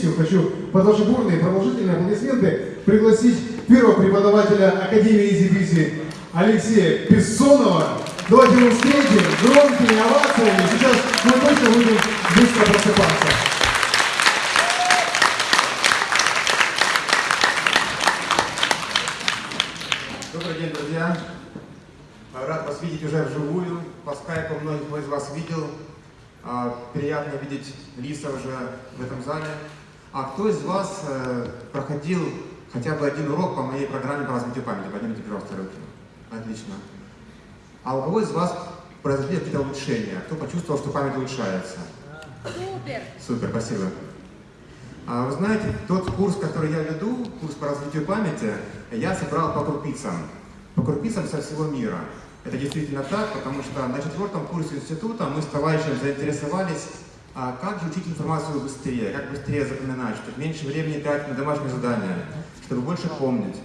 сессию, хочу под ваши бурные продолжительные аплодисменты пригласить первого преподавателя Академии Изи Алексея Бессонова. Давайте его встретим громкими овациями. Сейчас мы точно будем быстро просыпаться. Добрый день, друзья. Рад вас видеть уже вживую. По скайпу многих из вас видел. А, приятно видеть лица уже в этом зале. А кто из вас э, проходил хотя бы один урок по моей программе по развитию памяти? Поднимите, пожалуйста, руки. Отлично. А у кого из вас произошли какие-то улучшения? Кто почувствовал, что память улучшается? Супер! Супер, спасибо. А вы знаете, тот курс, который я веду, курс по развитию памяти, я собрал по крупицам. По крупицам со всего мира. Это действительно так, потому что на четвертом курсе института мы с товарищем заинтересовались, а как же учить информацию быстрее, как быстрее запоминать, чтобы меньше времени тратить на домашние задания, чтобы больше помнить.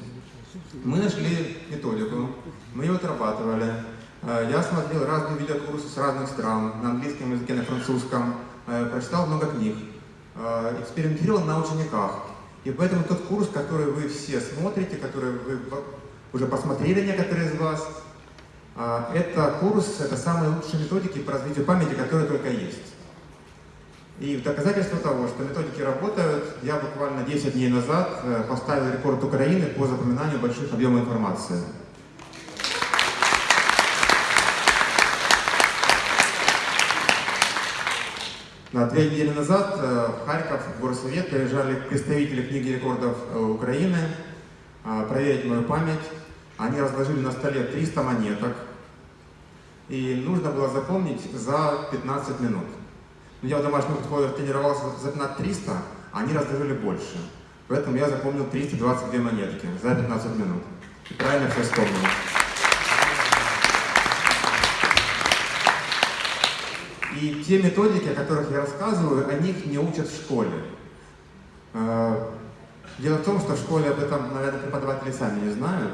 Мы нашли методику, мы ее отрабатывали. Э, я смотрел разные видеокурсы с разных стран, на английском языке, на французском, э, прочитал много книг, э, экспериментировал на учениках. И поэтому тот курс, который вы все смотрите, который вы уже посмотрели некоторые из вас, это курс, это самые лучшие методики по развитию памяти, которые только есть. И в доказательство того, что методики работают, я буквально 10 дней назад поставил рекорд Украины по запоминанию больших объемов информации. На две недели назад э, в Харьков, в горсовет, приезжали представители книги рекордов э, Украины э, проверить мою память. Они разложили на столе 300 монеток, и нужно было запомнить за 15 минут. Но я в домашних условиях тренировался запоминать 300, а они разложили больше. Поэтому я запомнил 322 монетки за 15 минут. И правильно все вспомнил. И те методики, о которых я рассказываю, о них не учат в школе. А, дело в том, что в школе об этом, наверное, преподаватели сами не знают.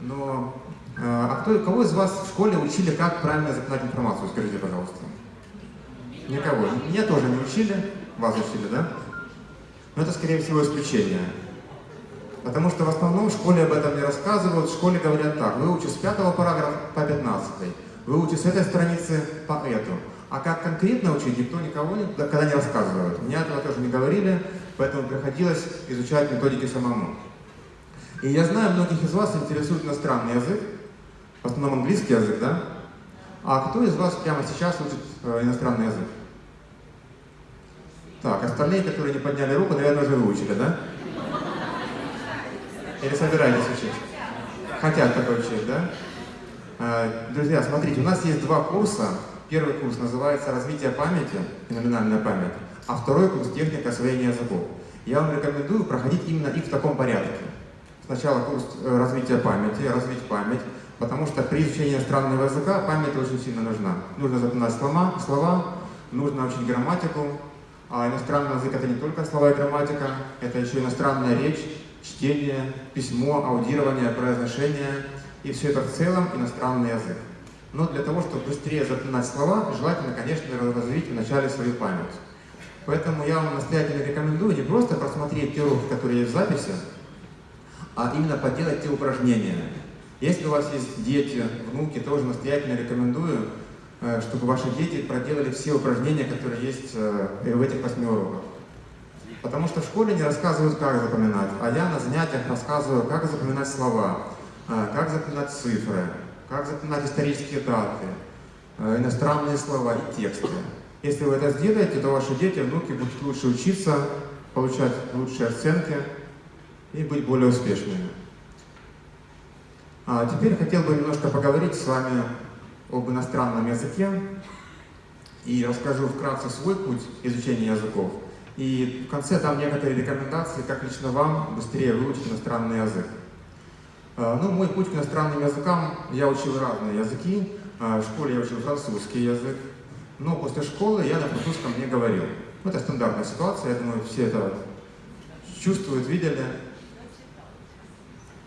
Но а, а кто, кого из вас в школе учили, как правильно запоминать информацию? Скажите, пожалуйста. Никого. Меня тоже не учили. Вас учили, да? Но это, скорее всего, исключение. Потому что в основном в школе об этом не рассказывают. В школе говорят так, выучи с пятого параграфа по 15 выучи с этой страницы по эту. А как конкретно учить, никто никого когда не рассказывает. Мне этого тоже не говорили, поэтому приходилось изучать методики самому. И я знаю, многих из вас интересует иностранный язык, в основном английский язык, да? А кто из вас прямо сейчас учит э, иностранный язык? Так, остальные, которые не подняли руку, наверное, уже выучили, да? Или собираетесь учить? Хотят такой учить, да? А, друзья, смотрите, у нас есть два курса. Первый курс называется «Развитие памяти», феноменальная память, а второй курс «Техника освоения языков». Я вам рекомендую проходить именно их в таком порядке. Сначала курс э, развития памяти, развить память, потому что при изучении иностранного языка память очень сильно нужна. Нужно запоминать слова, слова нужно учить грамматику, а иностранный язык это не только слова и грамматика, это еще иностранная речь, чтение, письмо, аудирование, произношение – и все это в целом иностранный язык. Но для того, чтобы быстрее запоминать слова, желательно, конечно, развить вначале свою память. Поэтому я вам настоятельно рекомендую не просто просмотреть те уроки, которые есть в записи, а именно поделать те упражнения. Если у вас есть дети, внуки, тоже настоятельно рекомендую, э, чтобы ваши дети проделали все упражнения, которые есть э, в этих восьми уроках. Потому что в школе не рассказывают, как запоминать, а я на занятиях рассказываю, как запоминать слова, а, как запоминать цифры, как запоминать исторические даты, иностранные слова и тексты. Если вы это сделаете, то ваши дети, внуки будут лучше учиться, получать лучшие оценки и быть более успешными. А теперь хотел бы немножко поговорить с вами об иностранном языке и расскажу вкратце свой путь изучения языков. И в конце дам некоторые рекомендации, как лично вам быстрее выучить иностранный язык. А, ну, мой путь к иностранным языкам, я учил разные языки. А, в школе я учил французский язык, но после школы я на французском не говорил. Это стандартная ситуация, я думаю, все это чувствуют, видели.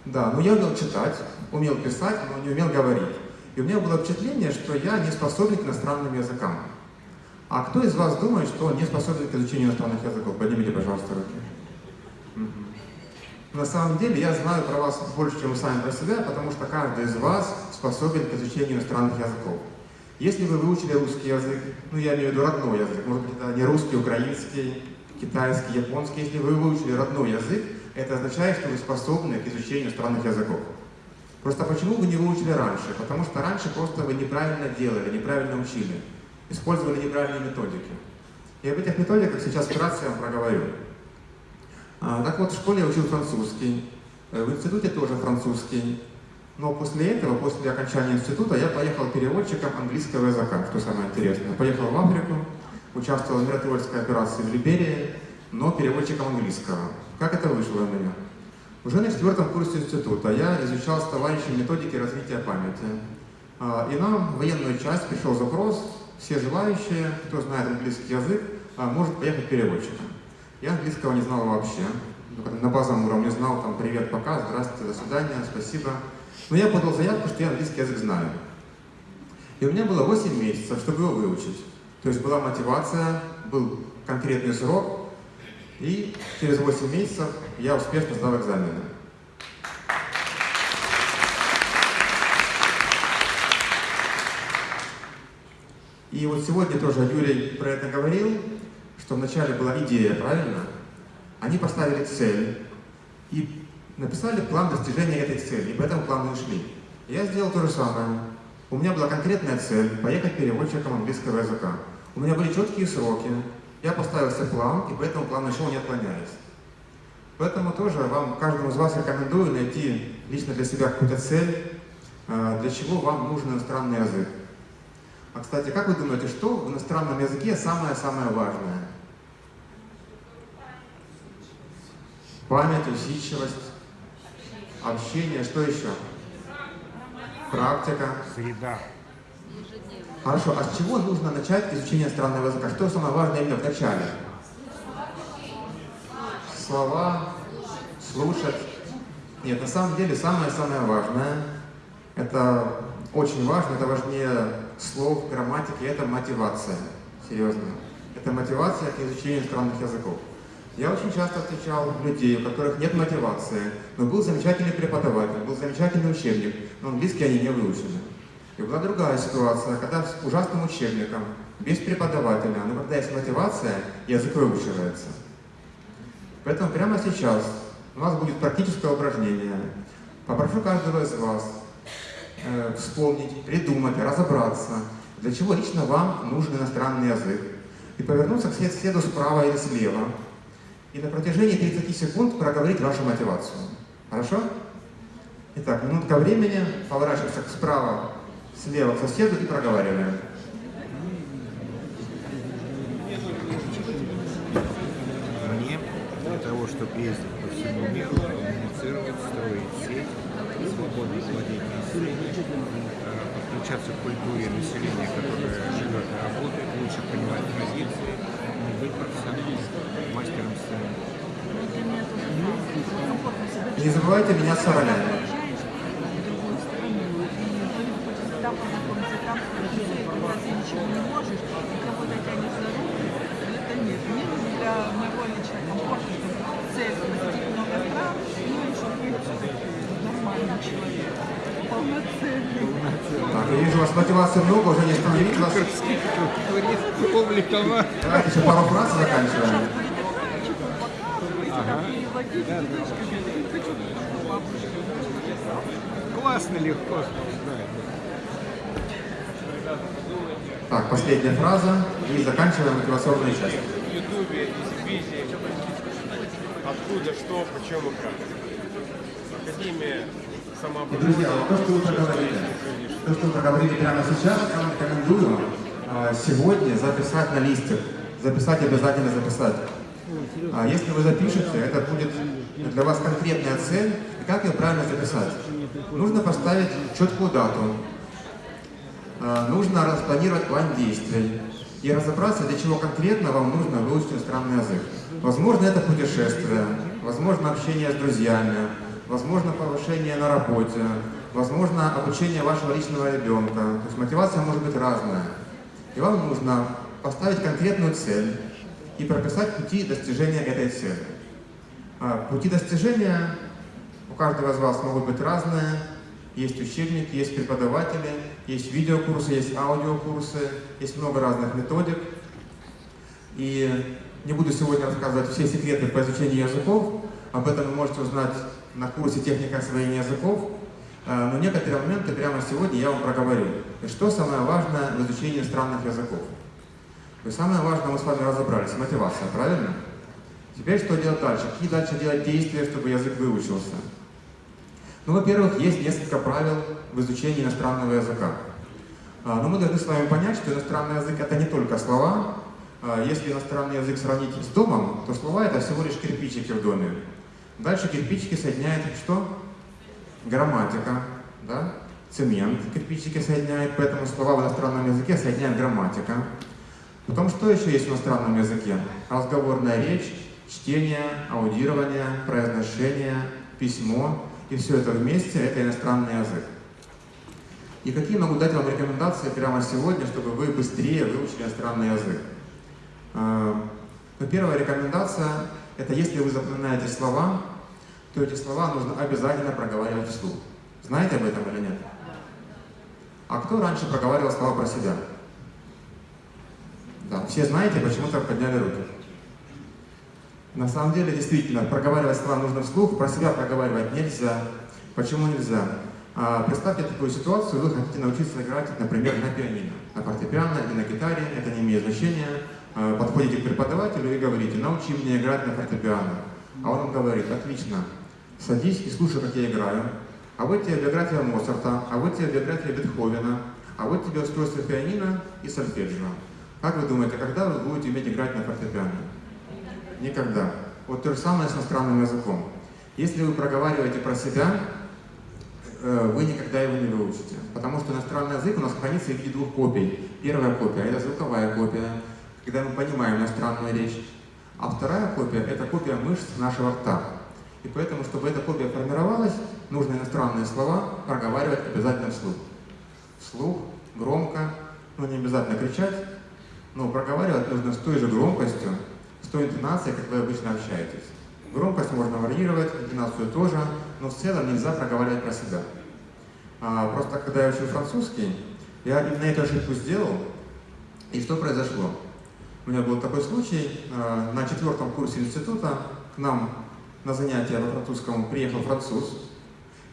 Да, но я умел читать, умел писать, но не умел говорить. И у меня было впечатление, что я не способен к иностранным языкам. А кто из вас думает, что не способен к изучению иностранных языков? Поднимите, пожалуйста, руки. На самом деле я знаю про вас больше, чем вы сами про себя, потому что каждый из вас способен к изучению иностранных языков. Если вы выучили русский язык, ну я имею в виду родной язык, может быть это не русский, украинский, китайский, японский, если вы выучили родной язык, это означает, что вы способны к изучению иностранных языков. Просто почему вы не выучили раньше? Потому что раньше просто вы неправильно делали, неправильно учили, использовали неправильные методики. И об этих методиках сейчас вкратце я вам проговорю. А, так вот, в школе я учил французский, э, в институте тоже французский. Но после этого, после окончания института, я поехал переводчиком английского языка, что самое интересное. Поехал в Африку, участвовал в миротворческой операции в Либерии, но переводчиком английского. Как это вышло у меня? Уже на четвертом курсе института я изучал с товарищем методики развития памяти. А, И нам в военную часть пришел запрос, все желающие, кто знает английский язык, а, может поехать переводчиком. Я английского не знал вообще. На базовом уровне знал там привет, пока, здравствуйте, до свидания, спасибо. Но я подал заявку, что я английский язык знаю. И у меня было 8 месяцев, чтобы его выучить. То есть была мотивация, был конкретный срок, и через 8 месяцев я успешно сдал экзамены. И вот сегодня тоже Юрий про это говорил, что вначале была идея, правильно? Они поставили цель и написали план достижения этой цели, и по этому плану и шли. Я сделал то же самое. У меня была конкретная цель – поехать переводчиком английского языка. У меня были четкие сроки, я поставил себе план, и по этому плану не отклоняясь. Поэтому тоже вам, каждому из вас рекомендую найти лично для себя какую-то цель, э, для чего вам нужен иностранный язык. А, кстати, как вы думаете, что в иностранном языке самое-самое важное? Память, усидчивость, общение, что еще? Практика. Среда. Хорошо, а с чего нужно начать изучение иностранного языка? Что самое важное именно в начале? Слова, слушать. Нет, на самом деле самое-самое важное, это очень важно, это важнее слов, грамматики, это мотивация. Серьезно. Это мотивация к изучению иностранных языков. Я очень часто встречал людей, у которых нет мотивации, но был замечательный преподаватель, был замечательный учебник, но английский они не выучили. И была другая ситуация, когда с ужасным учебником, без преподавателя, но когда есть мотивация, язык выучивается. Поэтому прямо сейчас у нас будет практическое упражнение. Попрошу каждого из вас э, вспомнить, придумать, разобраться, для чего лично вам нужен иностранный язык. И повернуться к соседу справа или слева. И на протяжении 30 секунд проговорить вашу мотивацию. Хорошо? Итак, минутка времени, поворачиваемся справа, слева к соседу и проговариваем. Мне для того, чтобы ездить по всему миру, коммуницировать, строить сеть, свободно владеть населением, э, подключаться к культуре населения, которое живет и работает, лучше понимать традиции, и быть профессионалистом, мастером сцены. Не забывайте меня с ролями. там познакомиться, там познакомиться, и когда ты ничего не можешь, и кого-то тянет за руку, это нет. Мне нужно для моего личного комфорта, чтобы цель посетить много стран, ну и чтобы быть все-таки нормальным человеком. Так, я вижу, у вас мотивации много, уже не остановить вас. Давайте еще пару фраз заканчиваем. Ага. Да, да. Классно, легко. Так, последняя фраза и заканчиваем мотивационную часть. в Ютубе, из визи, откуда, что, почем и как. Академия И, друзья, вот то, что вы проговорили, то, что вы проговорили прямо сейчас, я вам рекомендую а, сегодня записать на листик. Записать обязательно записать. А если вы запишете, это будет для вас конкретная цель. И как ее правильно записать? Нужно поставить четкую дату. А, Нужно распланировать план действий и разобраться, для чего конкретно вам нужно выучить иностранный язык. Возможно, это путешествие, возможно, общение с друзьями, возможно, повышение на работе, возможно, обучение вашего личного ребенка. То есть мотивация может быть разная. И вам нужно поставить конкретную цель и прописать пути достижения этой цели. А, Пути достижения у каждого из вас могут быть разные. Есть учебники, есть преподаватели, есть видеокурсы, есть аудиокурсы, есть много разных методик. И не буду сегодня рассказывать все секреты по изучению языков, об этом вы можете узнать на курсе «Техника освоения языков», А, но некоторые моменты прямо сегодня я вам проговорю. И что самое важное в изучении иностранных языков? И самое важное мы с вами разобрались, мотивация, правильно? Теперь что делать дальше? Какие дальше делать действия, чтобы язык выучился? Ну, во-первых, есть несколько правил в изучении иностранного языка. А, Но мы должны с вами понять, что иностранный язык это не только слова. А, Если иностранный язык сравнить с домом, то слова это всего лишь кирпичики в доме. Дальше кирпичики соединяет что? Грамматика, да? Цемент кирпичики соединяет, поэтому слова в иностранном языке соединяет грамматика. Потом что еще есть в иностранном языке? Разговорная речь, чтение, аудирование, произношение, письмо. И все это вместе – это иностранный язык. И какие могу дать вам рекомендации прямо сегодня, чтобы вы быстрее выучили иностранный язык? А, Ну, первая рекомендация – это если вы запоминаете слова, то эти слова нужно обязательно проговаривать вслух. Знаете об этом или нет? А кто раньше проговаривал слова про себя? Да, все знаете, почему-то подняли руки. На самом деле, действительно, проговаривать слова нужно вслух, про себя проговаривать нельзя. Почему нельзя? А, представьте такую ситуацию, вы хотите научиться играть, например, на пианино, на фортепиано или на гитаре, это не имеет значения. А, подходите к преподавателю и говорите, научи меня играть на фортепиано. А он вам говорит, отлично, садись и слушай, как я играю. А вот тебе биография Моцарта, а вот тебе биография Бетховена, а вот тебе устройство пианино и сольфеджио. Как вы думаете, когда вы будете уметь играть на фортепиано? Никогда. Вот то же самое с иностранным языком. Если вы проговариваете про себя, э, вы никогда его не выучите. Потому что иностранный язык у нас хранится в виде двух копий. Первая копия – это звуковая копия, когда мы понимаем иностранную речь. А вторая копия – это копия мышц нашего рта. И поэтому, чтобы эта копия формировалась, нужно иностранные слова проговаривать обязательно вслух. Вслух, громко, но не обязательно кричать, но проговаривать нужно с той же громкостью, с той интонацией, как вы обычно общаетесь. Громкость можно варьировать, интонацию тоже, но в целом нельзя проговаривать про себя. А, просто когда я учил французский, я именно эту ошибку сделал, и что произошло? У меня был такой случай, а, на четвертом курсе института к нам на занятия по французскому приехал француз,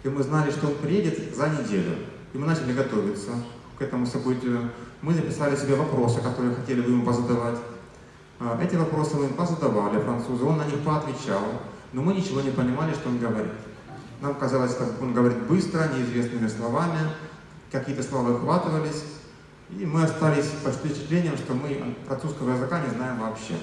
и мы знали, что он приедет за неделю. И мы начали готовиться к этому событию. Мы записали себе вопросы, которые хотели бы ему позадавать. А, Эти вопросы мы позадавали французу, он на них поотвечал, но мы ничего не понимали, что он говорит. Нам казалось, что он говорит быстро, неизвестными словами, какие-то слова выхватывались, и мы остались под впечатлением, что мы французского языка не знаем вообще.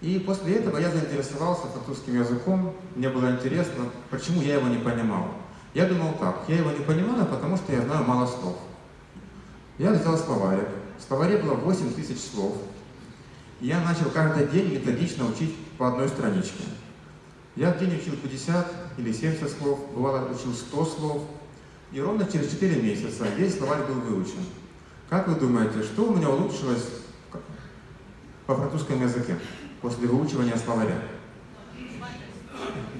И после этого я заинтересовался французским языком, мне было интересно, почему я его не понимал. Я думал так, я его не понимаю, потому что я знаю мало слов. Я взял словарик, в словаре было 8 тысяч слов, я начал каждый день методично учить по одной страничке. Я в день учил 50 или 70 слов, бывало учил 100 слов, и ровно через 4 месяца весь словарь был выучен. Как вы думаете, что у меня улучшилось по французскому языке после выучивания словаря?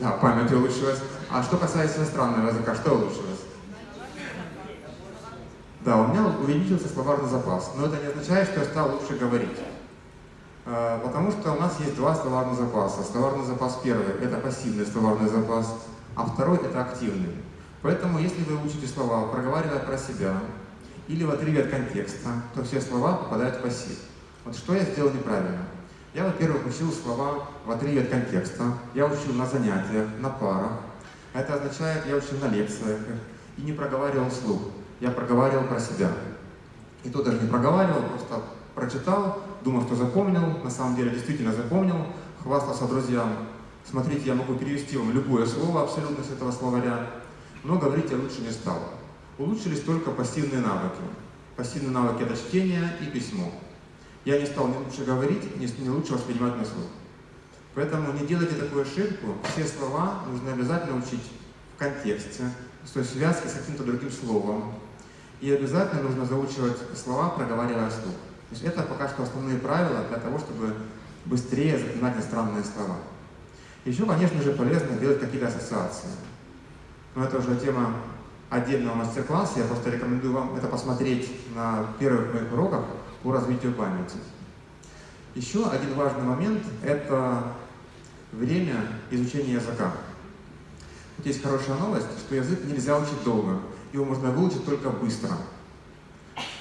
Да, память улучшилась. А что касается иностранного языка, что улучшилось? Да, у меня увеличился словарный запас, но это не означает, что я стал лучше говорить. А, Потому что у нас есть два словарных запаса. Словарный запас первый – это пассивный словарный запас, а второй – это активный. Поэтому, если вы учите слова, проговаривая про себя, или в отрыве от контекста, то все слова попадают в пассив. Вот что я сделал неправильно? Я, во-первых, учил слова в отрыве от контекста, я учил на занятиях, на парах. Это означает, я учил на лекциях и не проговаривал вслух. Я проговаривал про себя. И то даже не проговаривал, просто прочитал, думал, что запомнил, на самом деле действительно запомнил, хвастался друзьям. Смотрите, я могу перевести вам любое слово абсолютно с этого словаря, но говорить я лучше не стал. Улучшились только пассивные навыки. Пассивные навыки – это чтение и письмо. Я не стал ни лучше говорить, ни лучше воспринимать на слух. Поэтому не делайте такую ошибку. Все слова нужно обязательно учить в контексте, в той связке с каким-то другим словом. И обязательно нужно заучивать слова, проговаривая вслух. То есть это пока что основные правила для того, чтобы быстрее запоминать иностранные слова. Еще, конечно же, полезно делать какие-то ассоциации. Но это уже тема отдельного мастер-класса. Я просто рекомендую вам это посмотреть на первых моих уроках по развитию памяти. Еще один важный момент – это время изучения языка. Вот есть хорошая новость, что язык нельзя учить долго, его можно выучить только быстро.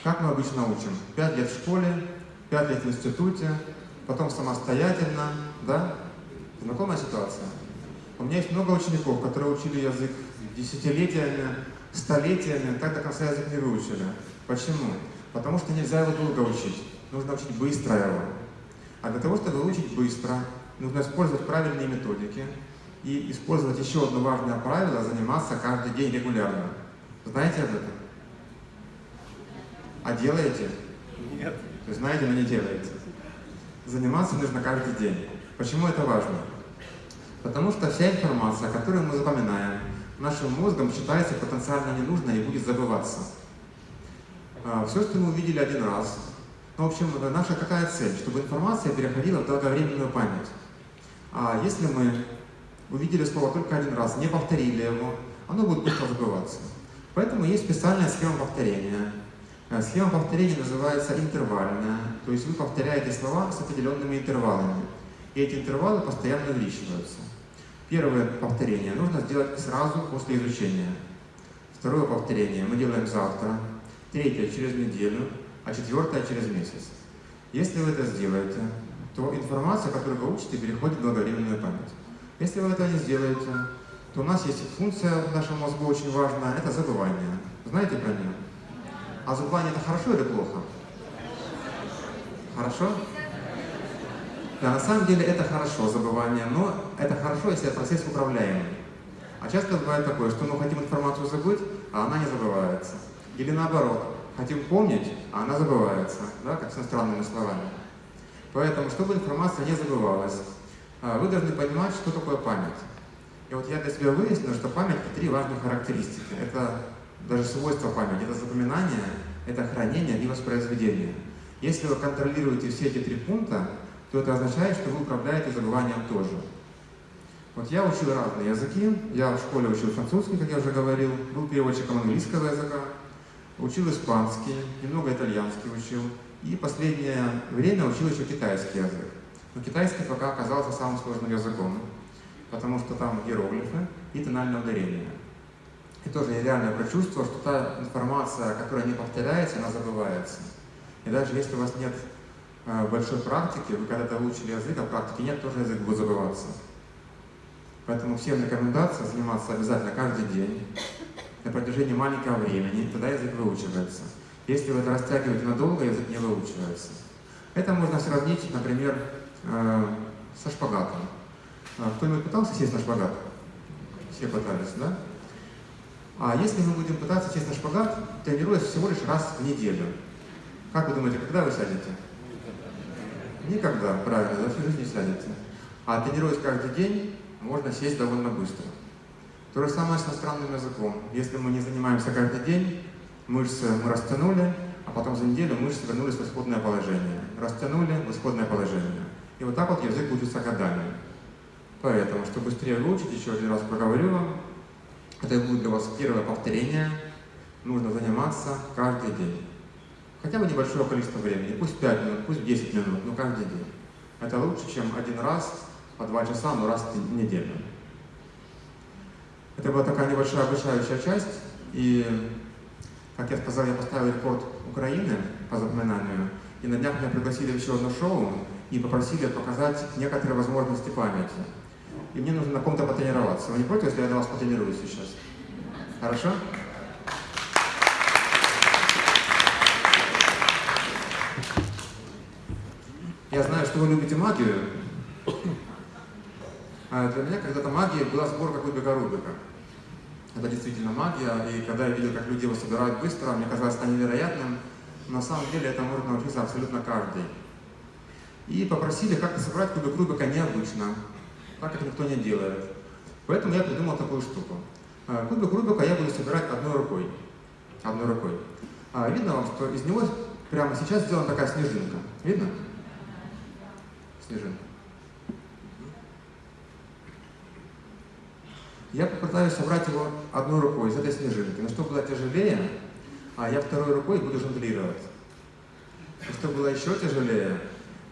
Как мы обычно учим? Пять лет в школе, пять лет в институте, потом самостоятельно, да? Знакомая ситуация? У меня есть много учеников, которые учили язык десятилетиями, столетиями, так до конца язык не выучили. Почему? Потому что нельзя его долго учить, нужно учить быстро его. А для того, чтобы выучить быстро, нужно использовать правильные методики и использовать еще одно важное правило – заниматься каждый день регулярно. Знаете об этом? А делаете? Нет. То есть знаете, но не делаете. Заниматься нужно каждый день. Почему это важно? Потому что вся информация, которую мы запоминаем, нашим мозгом считается потенциально ненужной и будет забываться. А, Все, что мы увидели один раз, ну, в общем, наша какая цель? Чтобы информация переходила в долговременную память. А если мы увидели слово только один раз, не повторили его, оно будет быстро забываться. Поэтому есть специальная схема повторения. Э, Схема повторения называется интервальная, то есть вы повторяете слова с определенными интервалами. И эти интервалы постоянно увеличиваются. Первое повторение нужно сделать сразу после изучения. Второе повторение мы делаем завтра. Третье через неделю, а четвертое через месяц. Если вы это сделаете, то информация, которую вы учите, переходит в долговременную память. Если вы это не сделаете, то у нас есть функция в нашем мозгу очень важная, это забывание. Знаете про нее? А забывание это хорошо или плохо? Хорошо? Да, на самом деле это хорошо, забывание, но это хорошо, если процесс управляемый. А часто бывает такое, что мы хотим информацию забыть, а она не забывается. Или наоборот, хотим помнить, а она забывается, да, как с иностранными словами. Поэтому, чтобы информация не забывалась, а, вы должны понимать, что такое память. И вот я для себя выяснил, что память – три важных характеристики. Это даже свойства памяти, это запоминание, это хранение и воспроизведение. Если вы контролируете все эти три пункта, то это означает, что вы управляете забыванием тоже. Вот я учил разные языки, я в школе учил французский, как я уже говорил, был переводчиком английского языка, учил испанский, немного итальянский учил, и последнее время учил еще китайский язык. Но китайский пока оказался самым сложным языком, потому что там иероглифы и тональное ударение. И тоже я реально прочувствовал, что та информация, которая не повторяется, она забывается. И даже если у вас нет э, большой практики, вы когда-то выучили язык, а практики нет, тоже язык будет забываться. Поэтому всем рекомендация заниматься обязательно каждый день, на протяжении маленького времени, тогда язык выучивается. Если вы это растягиваете надолго, язык не выучивается. Это можно сравнить, например, э, со шпагатом. А Кто-нибудь пытался сесть на шпагат? Все пытались, да? А если мы будем пытаться сесть на шпагат, тренируясь всего лишь раз в неделю, как вы думаете, когда вы сядете? Никогда, правильно, за всю жизнь не сядете. А тренируясь каждый день, можно сесть довольно быстро. То же самое с иностранным языком. Если мы не занимаемся каждый день, мышцы мы растянули, а потом за неделю мышцы вернулись в исходное положение. Растянули в исходное положение. И вот так вот язык учится годами. Поэтому, чтобы быстрее выучить, еще один раз проговорю вам, это будет для вас первое повторение. Нужно заниматься каждый день. Хотя бы небольшое количество времени, пусть 5 минут, пусть 10 минут, но каждый день. Это лучше, чем один раз по 2 часа, но раз в неделю. Это была такая небольшая обучающая часть, и, как я сказал, я поставил рекорд Украины по запоминанию, и на днях меня пригласили в еще одно шоу и попросили показать некоторые возможности памяти. И мне нужно на ком-то потренироваться. Вы не против, если я на вас потренируюсь сейчас? Хорошо? Я знаю, что вы любите магию. А для меня когда-то магия была сборка кубика Рубика. Это действительно магия, и когда я видел, как люди его собирают быстро, мне казалось это невероятным. На самом деле это может научиться абсолютно каждый. И попросили как-то собрать кубик Рубика необычно, так как никто не делает. Поэтому я придумал такую штуку. А, Кубик Рубика я буду собирать одной рукой. Одной рукой. А видно вам, что из него прямо сейчас сделана такая снежинка. Видно? Снежинка. Я попытаюсь собрать его одной рукой из этой снежинки. Но чтобы было тяжелее, а я второй рукой буду жонглировать. И чтобы было еще тяжелее,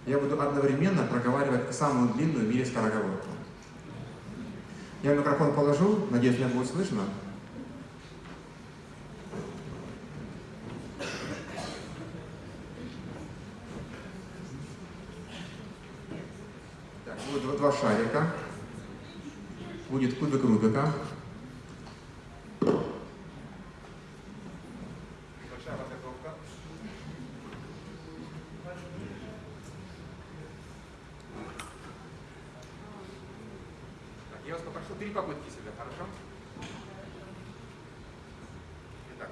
я буду одновременно проговаривать самую длинную в мире скороговорку. Я микрофон положу, надеюсь, меня будет слышно. Так, будет два шарика. Будет кубик Рубика. Большая подготовка. Так, я вас попрошу три попытки себе, хорошо? Итак.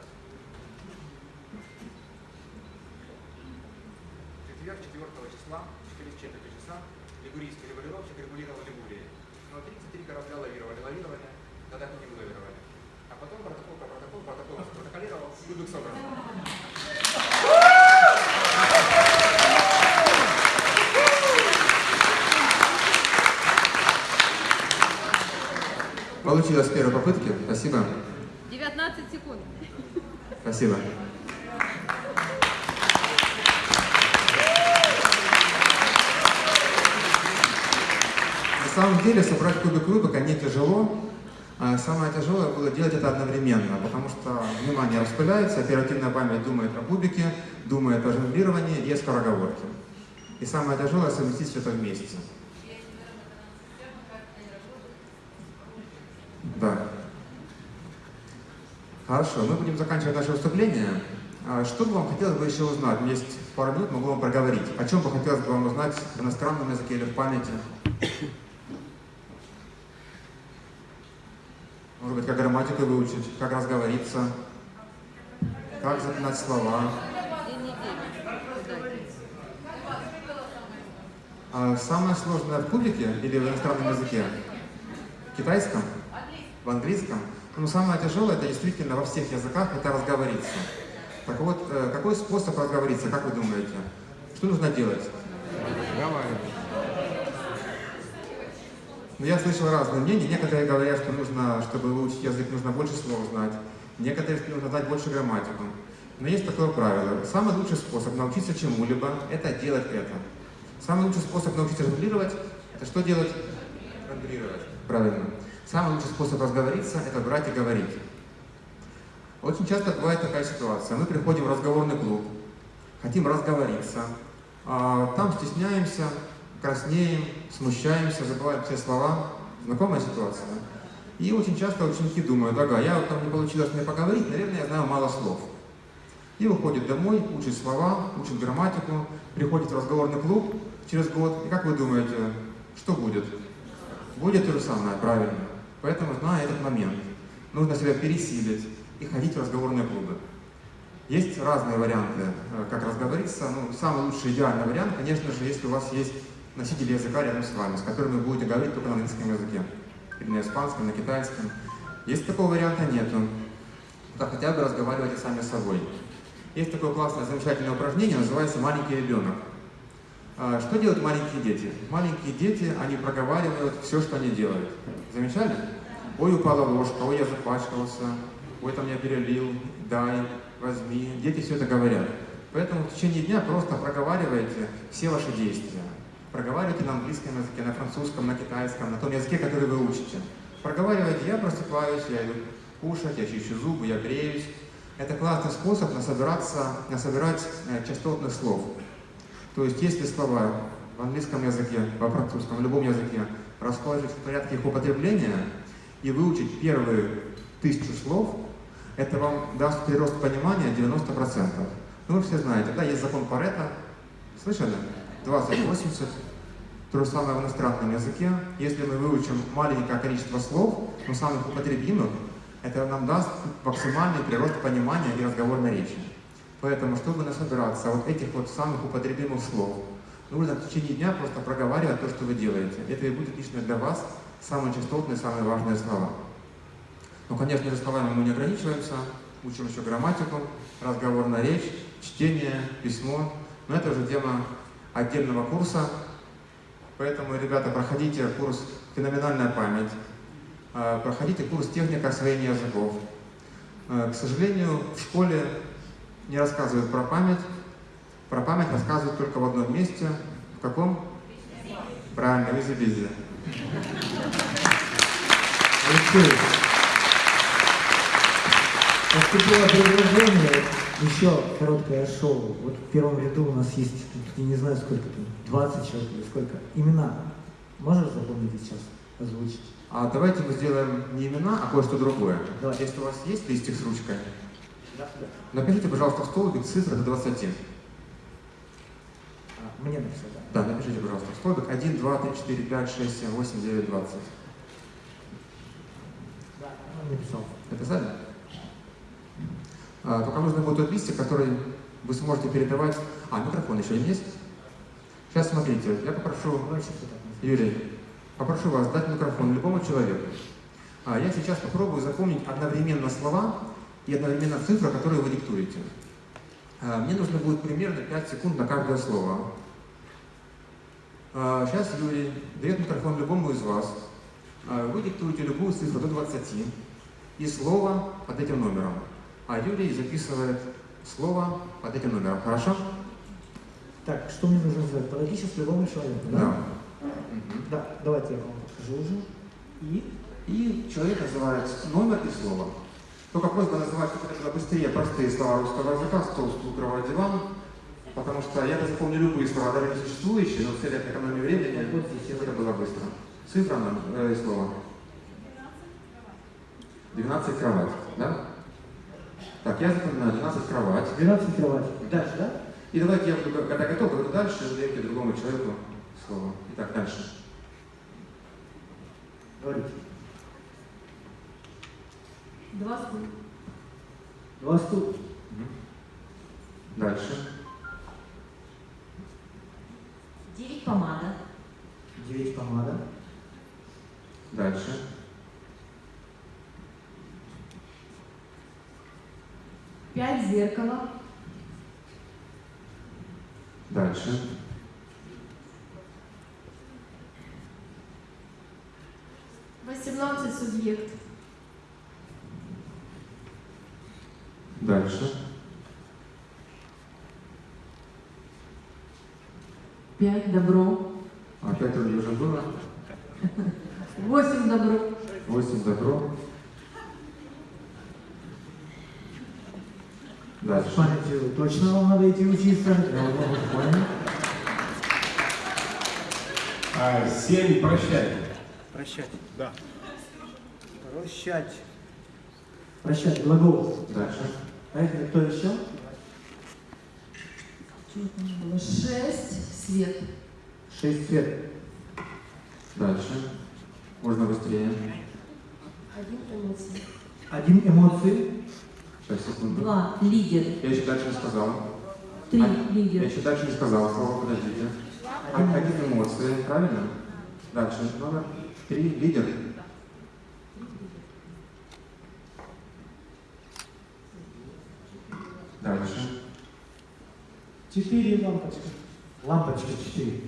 В четверг 4 числа, через четверть часа, лигурийский регулировщик регулировал Лигурией. Но 33 корабля лавировали, лавировали, тогда не вылавировали. А потом протокол по протоколу, протокол протоколировал, кубик собран. Получилось с первой попытки. Спасибо. 19 секунд. Спасибо. Самом деле собрать кубик Рубика не тяжело. А Самое тяжелое было делать это одновременно, потому что внимание распыляется, оперативная память думает о кубике, думает о жонглировании и о скороговорке. И самое тяжелое совместить все это вместе. Да. Хорошо, мы будем заканчивать наше выступление. А Что бы вам хотелось бы еще узнать? У меня есть пару минут, могу вам проговорить. О чем бы хотелось бы вам узнать в иностранном языке или в памяти? Может быть, как грамматику выучить, как разговориться, как запоминать слова. А самое сложное в кубике или в иностранном языке? В китайском? В английском? Ну, самое тяжелое, это действительно во всех языках, это разговориться. Так вот, э, какой способ разговориться, как вы думаете? Что нужно делать? Разговаривать. Ну, я слышал разные мнения. Некоторые говорят, что нужно, чтобы выучить язык, нужно больше слов знать. Некоторые, что нужно знать больше грамматику. Но есть такое правило. Самый лучший способ научиться чему-либо – это делать это. Самый лучший способ научиться жонглировать – это что делать? Жонглировать. Правильно. Самый лучший способ разговориться – это брать и говорить. Очень часто бывает такая ситуация. Мы приходим в разговорный клуб, хотим разговориться, а там стесняемся, краснеем, смущаемся, забываем все слова. Знакомая ситуация? И очень часто ученики думают, ага, я вот там не получилось мне поговорить, наверное, я знаю мало слов. И уходит домой, учит слова, учит грамматику, приходит в разговорный клуб через год. И как вы думаете, что будет? Будет то же самое, правильно. Поэтому, зная этот момент, нужно себя пересилить и ходить в разговорные клубы. Есть разные варианты, э, как разговориться. Ну, самый лучший идеальный вариант, конечно же, если у вас есть носители языка рядом с вами, с которыми вы будете говорить только на английском языке. Или на испанском, на китайском. Если такого варианта нету, то хотя бы разговаривайте сами с собой. Есть такое классное, замечательное упражнение, называется «маленький ребенок». А, Что делают маленькие дети? Маленькие дети, они проговаривают все, что они делают. Замечали? Ой, упала ложка, ой, я запачкался, ой, там я перелил, дай, возьми. Дети все это говорят. Поэтому в течение дня просто проговаривайте все ваши действия. Проговаривайте на английском языке, на французском, на китайском, на том языке, который вы учите. Проговаривайте, я просыпаюсь, я иду кушать, я чищу зубы, я бреюсь. Это классный способ насобираться, насобирать э, частотных слов. То есть, если слова в английском языке, во французском, в любом языке расположить в порядке их употребления и выучить первые тысячу слов, это вам даст прирост понимания 90%. Ну, вы все знаете, да, есть закон Паретта, слышали? 20-80. То же самое в иностранном языке. Если мы выучим маленькое количество слов, но самых употребимых, это нам даст максимальный прирост понимания и разговорной речи. Поэтому, чтобы насобираться вот этих вот самых употребимых слов, нужно в течение дня просто проговаривать то, что вы делаете. Это и будет лично для вас самые частотные, самые важные слова. Ну, конечно же, словами мы не ограничиваемся, учим еще грамматику, разговорная речь, чтение, письмо. Но это уже тема отдельного курса. Поэтому, ребята, проходите курс «Феноменальная память», э, проходите курс «Техника освоения языков». Э, К сожалению, в школе не рассказывают про память. Про память рассказывают только в одном месте. В каком? Правильно, в Изобизе. Алексей, поступило предложение, еще короткое шоу. Вот в первом ряду у нас есть, я не знаю сколько там, 20 человек или сколько. Имена. Можешь запомнить сейчас, озвучить? А давайте мы сделаем не имена, а кое-что другое. Давай. Если у вас есть листик с ручкой, Да, да. напишите, пожалуйста, в столбик цифры до 20. А, мне написать, да? Да, напишите, пожалуйста, в столбик 1, 2, 3, 4, 5, 6, 7, 8, 9, 20. Да, он написал. Написали? А, только нужно будет тот листик, который вы сможете передавать. А, микрофон еще есть? Сейчас смотрите, я попрошу назовем. Юрий, попрошу вас дать микрофон любому человеку. А, я сейчас попробую запомнить одновременно слова и одновременно цифры, которые вы диктуете. А, мне нужно будет примерно 5 секунд на каждое слово. А, сейчас Юрий дает микрофон любому из вас. А, вы диктуете любую цифру до 20 и слово под этим номером. А Юрий записывает слово под этим номером. Хорошо? Так, что мне нужно сделать? Подойти сейчас к любому человеку, да? Да. Да, давайте я вам покажу уже. И И человек называет номер и слово. Только просьба называть как это быстрее простые слова русского языка, стол, стул, кровать, диван, потому что я запомню любые слова, даже не существующие, но в целях экономии времени Вот здесь это было быстро. Цифра э, и слово. 12 кровать, да? Так, я запоминаю 12 кровать. 12 кровать. Дальше, да? И давайте я буду, когда готов, говорю дальше, вы даете другому человеку слово. Итак, дальше. Говорите. Два стула. Два стула. Дальше. Девять помада. 9 помада. Дальше. Пять зеркала. Дальше. Восемнадцать субъект. Дальше. Пять добро. Опять вроде уже было. Восемь добро. 8 добро. Дальше. Памяти точно вам надо идти учиться. Я понял. А, семь прощай. Прощать. Да. Прощать. Прощать. Глагол. Дальше. Поехали. Кто еще? Шесть свет. Шесть цвет. Дальше. Можно быстрее. Один эмоции. Один эмоции. Два лидер. Я еще дальше не сказал. Три А, Я еще дальше не сказал слово, подождите. А- Один эмоции, правильно? Дальше. Номер три. Лидер. Дальше. Четыре лампочка. Лампочка четыре.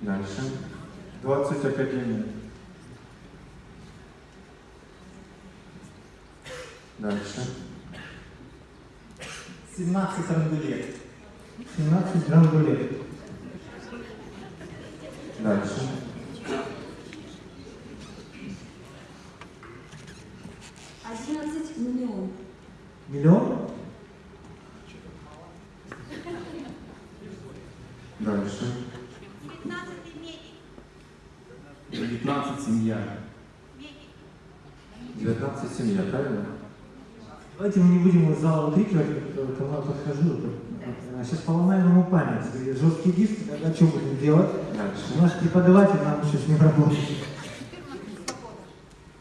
Дальше. 20 академий. Дальше. 17 рангулет. 17 рангулет. Дальше. Одиннадцать миллион. Миллион. Дальше. 19 семья. 19 семья, правильно? Давайте мы не будем из зала выкрикивать, кому я подхожу. Сейчас поломаем ему память. Жесткий диск, тогда что будем делать? Наш преподаватель нам еще с ним работает.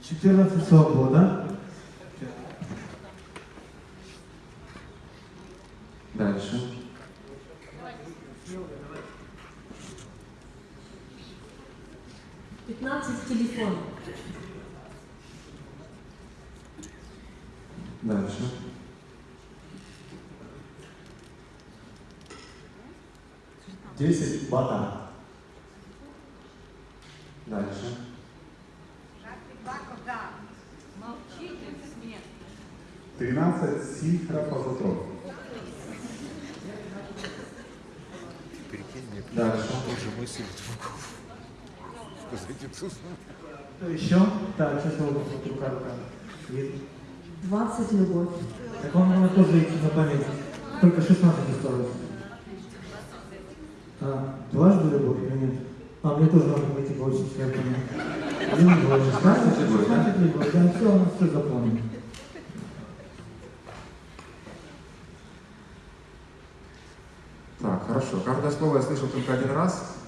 14 свобода. Дальше. Пятнадцать телефон. Дальше. Десять бата. Дальше. Тринадцать синхропозотрон. Прикинь, мне Дальше. тоже мысль в голову. Сказать Иисусу. Что еще? Так, сейчас я вот рука, рука. Вижу. 20 любовь. Так он надо тоже идти на память. Только 16 осталось. А, дважды любовь или нет? А, мне тоже надо пойти получить, я понял. Один, два, 16, 16 любовь. Да, все, у нас все запомнено. Так, хорошо. Каждое слово я слышал только один раз.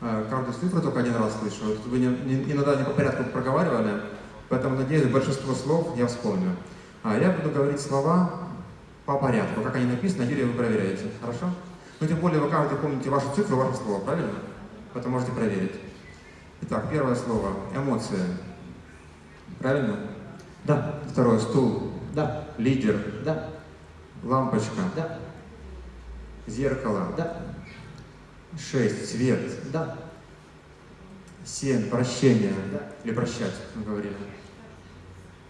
Э, Каждую цифру только один раз. Вот Вы не- не- иногда не по порядку проговаривали, поэтому, надеюсь, большинство слов я вспомню. А я буду говорить слова по порядку, как они написаны, Юрий, вы проверяете. Хорошо? Ну, тем более, вы каждый помните вашу цифру, ваше слово, правильно? Поэтому можете проверить. Итак, первое слово – эмоции. Правильно? Да, Второе – стул, да, лидер, да, лампочка, да, зеркало, да, шесть, свет, да, семь, прощение, Да. или прощать, мы говорили.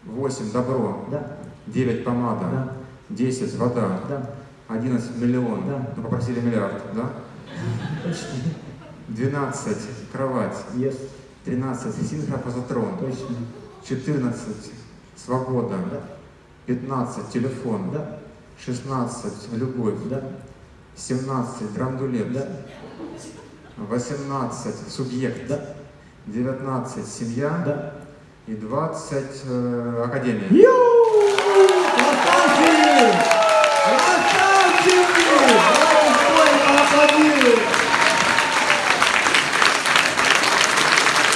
Восемь, добро, да, девять, помада, да, десять, вода, да. одиннадцать, миллион, Да. ну попросили миллиард, да? Почти. Двенадцать, кровать, Есть. тринадцать, синхропозотрон, Точно. четырнадцать, свобода, Да, пятнадцать, телефон, да, шестнадцать, любовь, да, семнадцать, драндулет, да, восемнадцать, субъект, да, 19 семья да. и 20 э, академия. Ю! Красавчик! Красавчик! Давайте стоим, поаплодируем!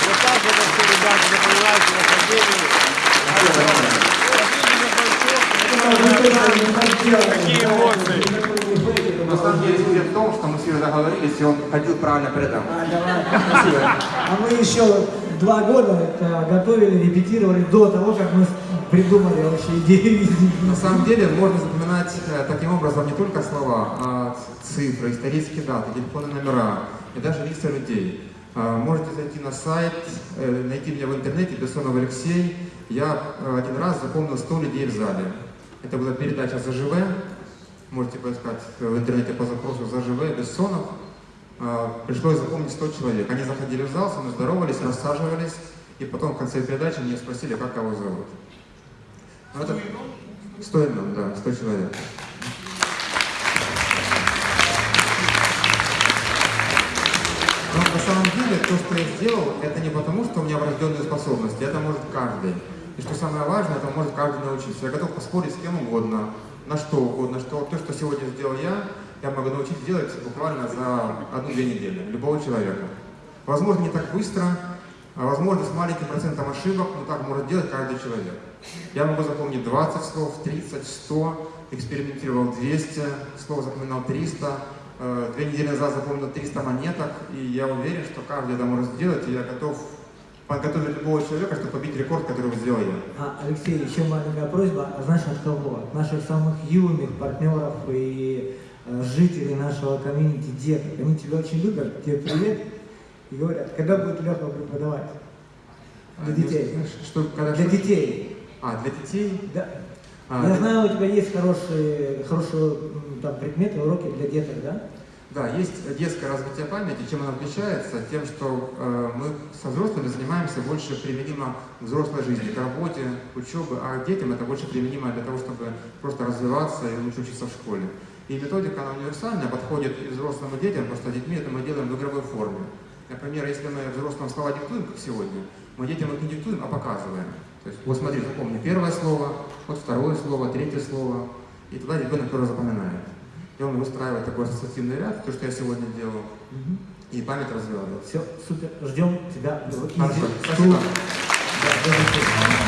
Вот так это все, ребята, запоминайте в академии. Какие эмоции? На самом деле секрет в том, что мы с Юрой договорились, и он ходил правильно по рядам. А, давай, спасибо. А мы еще два года это готовили, репетировали до того, как мы придумали вообще идею. На самом деле можно запоминать э, таким образом не только слова, а цифры, исторические даты, телефонные номера и даже лица людей. А, Можете зайти на сайт, э, найти меня в интернете, Бессонов Алексей. Я э, один раз запомнил 100 людей в зале. Это была передача «ЗЖВ». Можете поискать в интернете по запросу «ЗЖВ Бессонов». А, Пришлось запомнить 100 человек. Они заходили в зал, со мной здоровались, рассаживались, и потом в конце передачи меня спросили, как кого зовут. Ну, это... 100 имен, да, 100 человек. Но на самом деле то, что я сделал, это не потому, что у меня врожденные способности, это может каждый. И что самое важное, это может каждый научиться. Я готов поспорить с кем угодно, на что угодно, что то, что сегодня сделал я, я могу научить делать буквально за одну-две недели, любого человека. Возможно, не так быстро, а возможно, с маленьким процентом ошибок, но так может делать каждый человек. Я могу запомнить 20 слов, 30, 100, экспериментировал 200, слов запоминал 300, э, две недели назад запомнил 300 монеток, и я уверен, что каждый это может сделать, и я готов подготовить любого человека, чтобы побить рекорд, который сделал я. А, Алексей, еще маленькая просьба. А знаешь от кого? От наших самых юных партнеров и э, жителей нашего комьюнити деток. Они тебя очень любят, тебе привет. И говорят, когда будет Леха преподавать? Для детей. А, Что, когда Для что? детей. А, для детей? Да. А, Я для- знаю, у тебя есть хорошие, хорошие там, предметы, уроки для деток, да? Да, есть детское развитие памяти. Чем оно отличается? Тем, что э, мы со взрослыми занимаемся больше применимо к взрослой жизни, к работе, к учебе, а детям это больше применимо для того, чтобы просто развиваться и лучше учиться в школе. И методика, она универсальная, подходит и взрослым, и детям, с детьми это мы делаем в игровой форме. Например, если мы взрослым слова диктуем, как сегодня, мы детям их не диктуем, а показываем. То есть, вот смотри, запомни первое слово, вот второе слово, третье слово, и тогда ребенок тоже запоминает. И он выстраивает такой ассоциативный ряд, то, что я сегодня делал, и память развивается. Все, супер. Ждем тебя Хорошо, спасибо. Да.